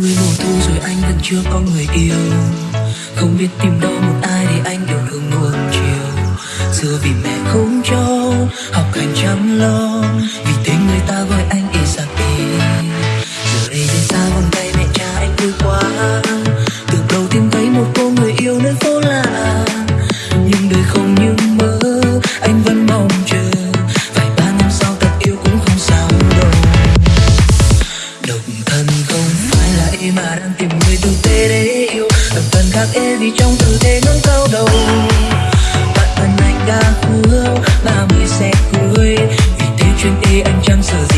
mươi mùa thu rồi anh vẫn chưa có người yêu. Không biết tìm đâu một ai để anh yêu thương buồn chiều. Xưa vì mẹ không cho, học hành chăm lo. vậy mà đang tìm người tử tế để yêu. Tập thân khác e vì trong tư thế ngẩng cao đầu. Bạn thân anh đã hứa mà mới sẽ cười Vì thế chuyện ê anh chẳng sợ